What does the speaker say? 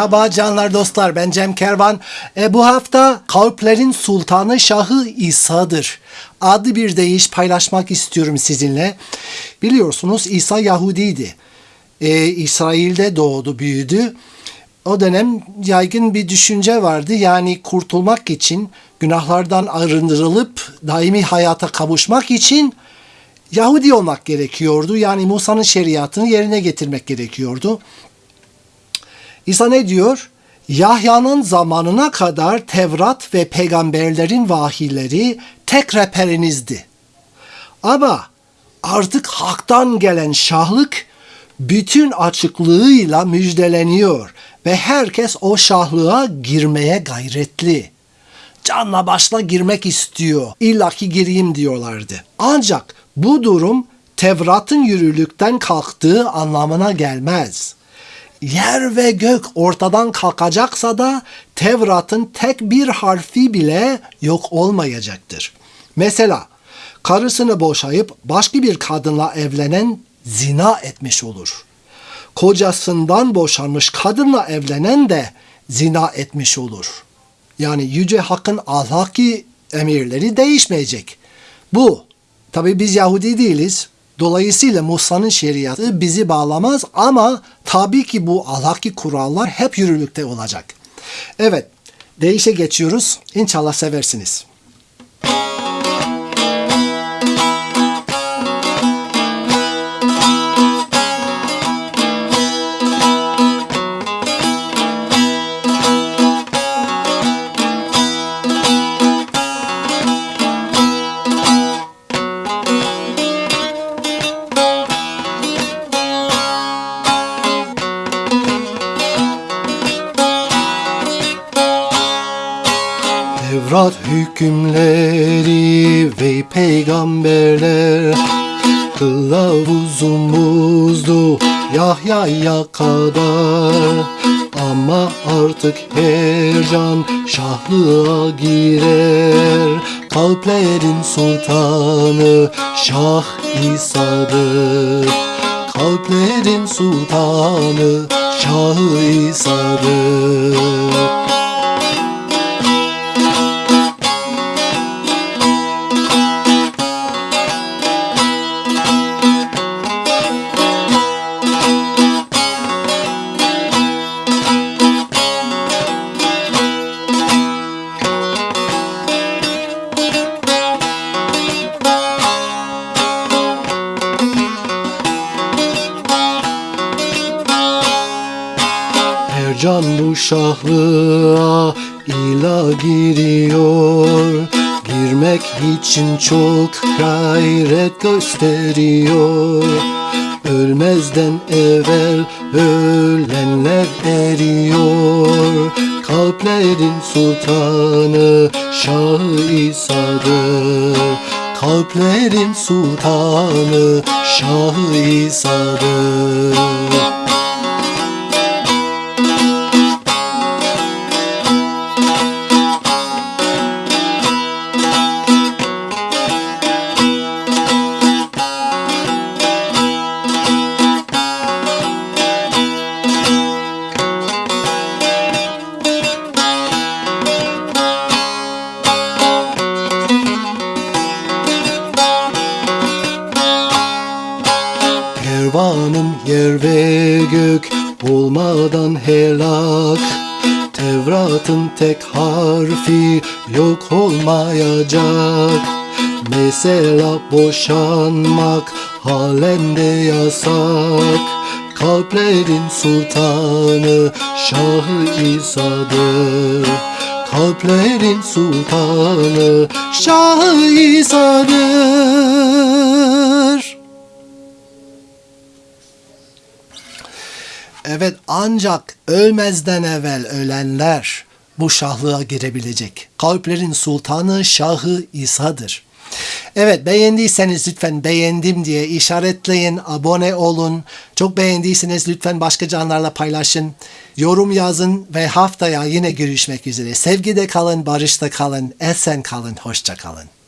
Merhaba canlar dostlar ben Cem Kervan. E, bu hafta kalplerin sultanı Şahı İsa'dır. Adlı bir deyiş paylaşmak istiyorum sizinle. Biliyorsunuz İsa Yahudiydi. E, İsrail'de doğdu büyüdü. O dönem yaygın bir düşünce vardı. Yani kurtulmak için, günahlardan arındırılıp daimi hayata kavuşmak için Yahudi olmak gerekiyordu. Yani Musa'nın şeriatını yerine getirmek gerekiyordu. İsa ne diyor? Yahya'nın zamanına kadar Tevrat ve peygamberlerin vahiyleri tek rehberinizdi. Ama artık haktan gelen şahlık bütün açıklığıyla müjdeleniyor ve herkes o şahlığa girmeye gayretli. Canla başla girmek istiyor. İlla ki gireyim diyorlardı. Ancak bu durum Tevrat'ın yürürlükten kalktığı anlamına gelmez. Yer ve gök ortadan kalkacaksa da Tevrat'ın tek bir harfi bile yok olmayacaktır. Mesela karısını boşayıp başka bir kadınla evlenen zina etmiş olur. Kocasından boşanmış kadınla evlenen de zina etmiş olur. Yani Yüce Hakk'ın ahlaki emirleri değişmeyecek. Bu, tabi biz Yahudi değiliz. Dolayısıyla Musa'nın şeriatı bizi bağlamaz ama tabii ki bu ahlaki kurallar hep yürürlükte olacak. Evet, değişe geçiyoruz. İnşallah seversiniz. Tevrat hükümleri ve peygamberler. Kılavuzumuzdu Yahya'ya kadar. Ama artık her can şahlığa girer. Kalplerin sultanı Şah İsa'dır. Kalplerin sultanı Şah İsa'dır bu şahlığa ila giriyor. Girmek için çok gayret gösteriyor. Ölmezden evvel ölenler eriyor. Kalplerin sultanı Şah İsa'dır. Kalplerin sultanı Şah İsa'dır yer ve gök olmadan helak Tevrat'ın tek harfi yok olmayacak. Mesela boşanmak halen de yasak. Kalplerin sultanı Şah İsa'dır Kalplerin sultanı Şah İsa'dır Evet ancak ölmezden evvel ölenler bu şahlığa girebilecek. Kalplerin sultanı Şahı İsa'dır. Evet beğendiyseniz lütfen beğendim diye işaretleyin, abone olun. Çok beğendiyseniz lütfen başka canlarla paylaşın. Yorum yazın ve haftaya yine görüşmek üzere. Sevgide kalın, barışta kalın, esen kalın, hoşça kalın.